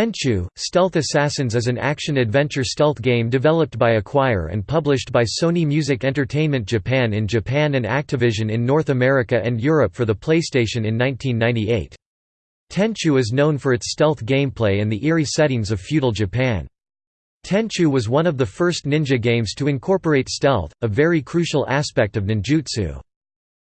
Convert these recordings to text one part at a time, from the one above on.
Tenchu, Stealth Assassins is an action-adventure stealth game developed by Acquire and published by Sony Music Entertainment Japan in Japan and Activision in North America and Europe for the PlayStation in 1998. Tenchu is known for its stealth gameplay and the eerie settings of feudal Japan. Tenchu was one of the first ninja games to incorporate stealth, a very crucial aspect of ninjutsu.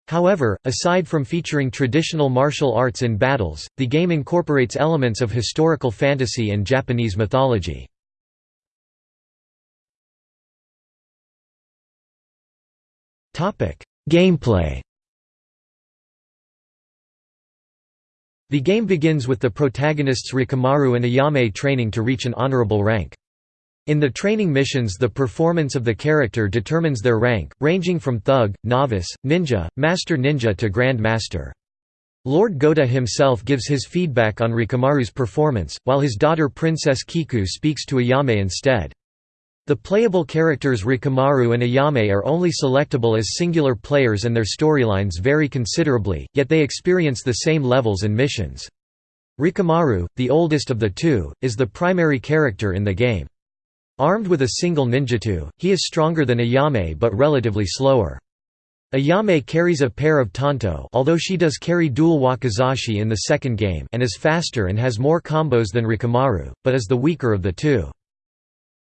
However, aside from featuring traditional martial arts in battles, the game incorporates elements of historical fantasy and Japanese mythology. Gameplay The game begins with the protagonists Rikimaru and Ayame training to reach an honorable rank. In the training missions the performance of the character determines their rank, ranging from thug, novice, ninja, master ninja to grand master. Lord Goda himself gives his feedback on Rikimaru's performance, while his daughter Princess Kiku speaks to Ayame instead. The playable characters Rikimaru and Ayame are only selectable as singular players and their storylines vary considerably, yet they experience the same levels and missions. Rikimaru, the oldest of the two, is the primary character in the game. Armed with a single ninjato, he is stronger than Ayame but relatively slower. Ayame carries a pair of tanto although she does carry dual wakizashi in the second game and is faster and has more combos than Rikimaru, but is the weaker of the two.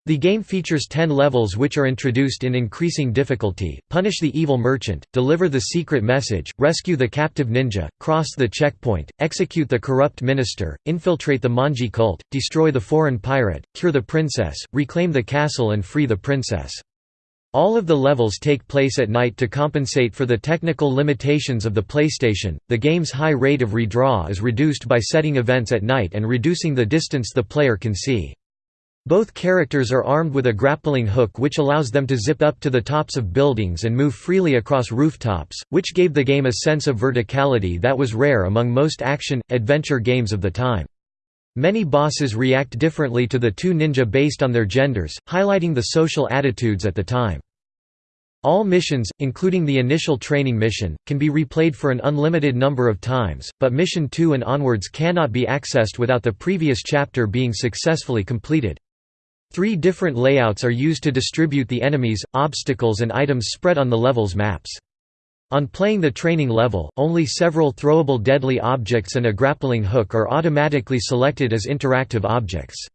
The game features 10 levels which are introduced in increasing difficulty, punish the evil merchant, deliver the secret message, rescue the captive ninja, cross the checkpoint, execute the corrupt minister, infiltrate the Manji cult, destroy the foreign pirate, cure the princess, reclaim the castle and free the princess. All of the levels take place at night to compensate for the technical limitations of the PlayStation. The game's high rate of redraw is reduced by setting events at night and reducing the distance the player can see. Both characters are armed with a grappling hook which allows them to zip up to the tops of buildings and move freely across rooftops, which gave the game a sense of verticality that was rare among most action-adventure games of the time. Many bosses react differently to the two ninja based on their genders, highlighting the social attitudes at the time. All missions, including the initial training mission, can be replayed for an unlimited number of times, but Mission 2 and onwards cannot be accessed without the previous chapter being successfully completed. Three different layouts are used to distribute the enemies, obstacles and items spread on the level's maps. On playing the training level, only several throwable deadly objects and a grappling hook are automatically selected as interactive objects.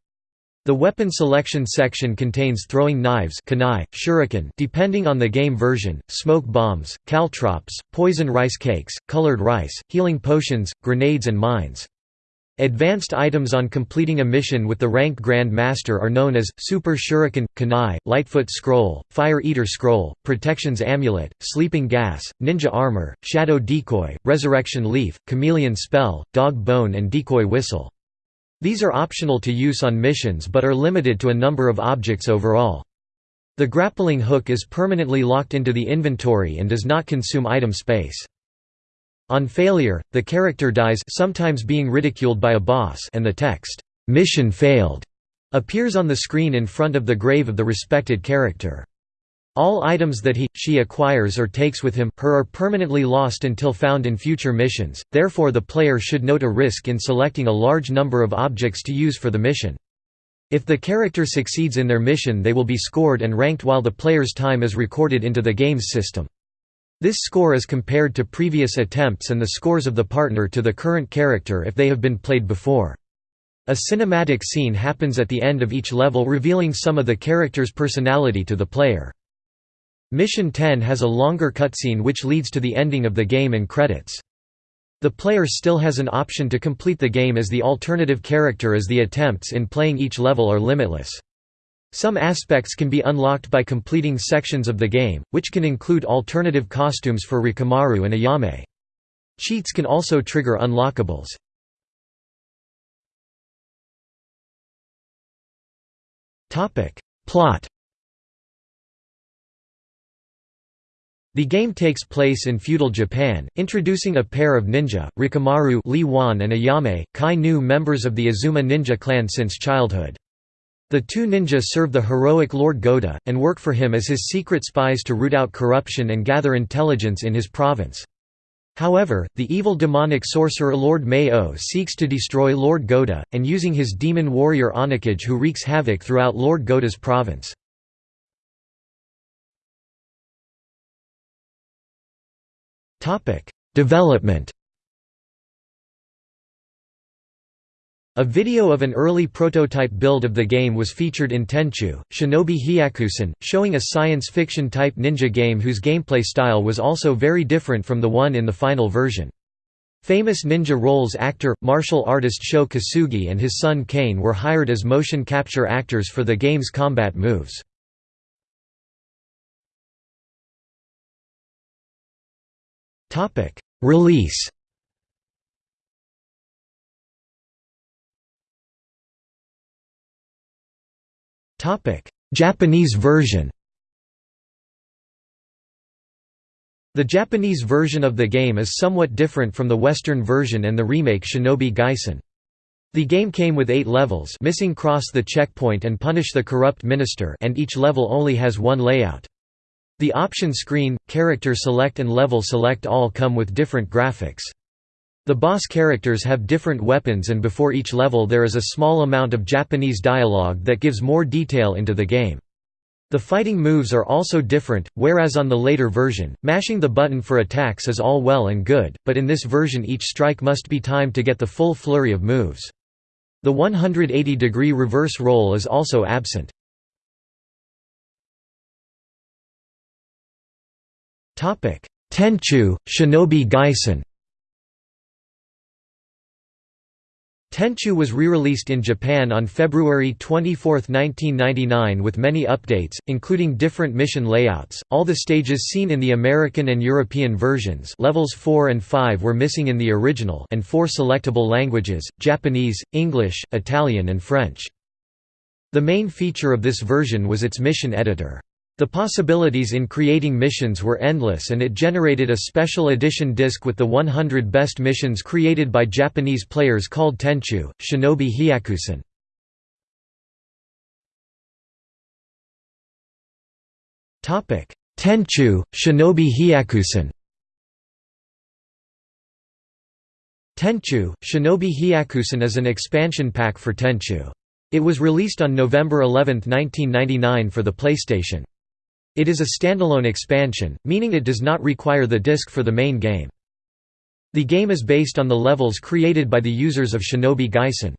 The weapon selection section contains throwing knives kunai, shuriken depending on the game version, smoke bombs, caltrops, poison rice cakes, colored rice, healing potions, grenades and mines. Advanced items on completing a mission with the rank Grand Master are known as, Super Shuriken, Kanai, Lightfoot Scroll, Fire Eater Scroll, Protection's Amulet, Sleeping Gas, Ninja Armor, Shadow Decoy, Resurrection Leaf, Chameleon Spell, Dog Bone and Decoy Whistle. These are optional to use on missions but are limited to a number of objects overall. The grappling hook is permanently locked into the inventory and does not consume item space. On failure, the character dies sometimes being ridiculed by a boss and the text, "'Mission failed' appears on the screen in front of the grave of the respected character. All items that he, she acquires or takes with him, her are permanently lost until found in future missions, therefore the player should note a risk in selecting a large number of objects to use for the mission. If the character succeeds in their mission they will be scored and ranked while the player's time is recorded into the game's system. This score is compared to previous attempts and the scores of the partner to the current character if they have been played before. A cinematic scene happens at the end of each level revealing some of the character's personality to the player. Mission 10 has a longer cutscene which leads to the ending of the game and credits. The player still has an option to complete the game as the alternative character as the attempts in playing each level are limitless. Some aspects can be unlocked by completing sections of the game, which can include alternative costumes for Rikimaru and Ayame. Cheats can also trigger unlockables. Plot The game takes place in feudal Japan, introducing a pair of ninja, Rikimaru Li Wan and Ayame, Kai Nu members of the Azuma ninja clan since childhood. The two ninjas serve the heroic Lord Goda, and work for him as his secret spies to root out corruption and gather intelligence in his province. However, the evil demonic sorcerer Lord Mei-Oh seeks to destroy Lord Goda, and using his demon warrior Onikage who wreaks havoc throughout Lord Goda's province. Development A video of an early prototype build of the game was featured in Tenchu, Shinobi Hyakusen, showing a science fiction type ninja game whose gameplay style was also very different from the one in the final version. Famous ninja roles actor, martial artist Sho Kosugi and his son Kane were hired as motion capture actors for the game's combat moves. Release Japanese version The Japanese version of the game is somewhat different from the Western version and the remake Shinobi Gaisen. The game came with eight levels missing cross the checkpoint and punish the corrupt minister and each level only has one layout. The option screen, character select and level select all come with different graphics. The boss characters have different weapons and before each level there is a small amount of Japanese dialogue that gives more detail into the game. The fighting moves are also different, whereas on the later version, mashing the button for attacks is all well and good, but in this version each strike must be timed to get the full flurry of moves. The 180-degree reverse roll is also absent. Tenchu, Shinobi Gaisen Tenchu was re-released in Japan on February 24, 1999 with many updates, including different mission layouts. All the stages seen in the American and European versions levels 4 and 5 were missing in the original and four selectable languages, Japanese, English, Italian and French. The main feature of this version was its mission editor. The possibilities in creating missions were endless and it generated a special edition disc with the 100 best missions created by Japanese players called Tenchu, Shinobi Hyakusen. Tenchu, Shinobi Hyakusen Tenchu, Shinobi Hyakusen is an expansion pack for Tenchu. It was released on November 11, 1999 for the PlayStation. It is a standalone expansion, meaning it does not require the disc for the main game. The game is based on the levels created by the users of Shinobi Gaisen.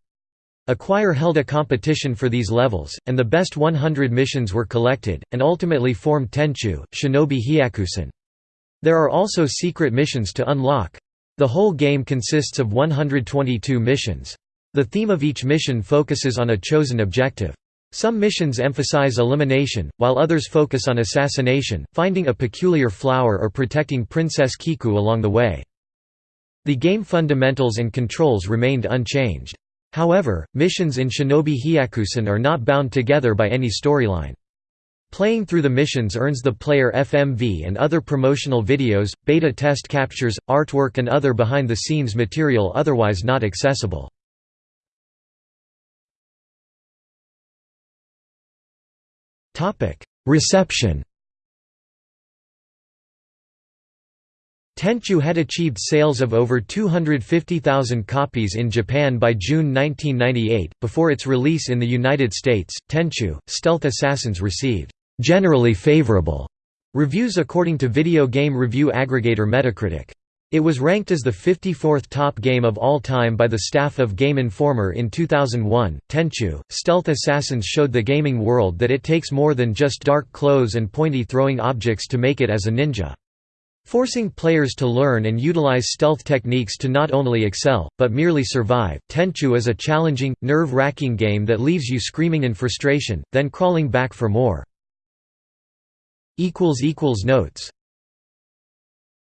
Acquire held a competition for these levels, and the best 100 missions were collected, and ultimately formed Tenchu, Shinobi Hyakusen. There are also secret missions to unlock. The whole game consists of 122 missions. The theme of each mission focuses on a chosen objective. Some missions emphasize elimination, while others focus on assassination, finding a peculiar flower or protecting Princess Kiku along the way. The game fundamentals and controls remained unchanged. However, missions in Shinobi Hyakusen are not bound together by any storyline. Playing through the missions earns the player FMV and other promotional videos, beta test captures, artwork and other behind-the-scenes material otherwise not accessible. Reception Tenchu had achieved sales of over 250,000 copies in Japan by June 1998. Before its release in the United States, Tenchu Stealth Assassins received generally favorable reviews according to video game review aggregator Metacritic. It was ranked as the 54th top game of all time by the staff of Game Informer in 2001. Tenchu, Stealth Assassins showed the gaming world that it takes more than just dark clothes and pointy throwing objects to make it as a ninja. Forcing players to learn and utilize stealth techniques to not only excel, but merely survive. Tenchu is a challenging, nerve wracking game that leaves you screaming in frustration, then crawling back for more. Notes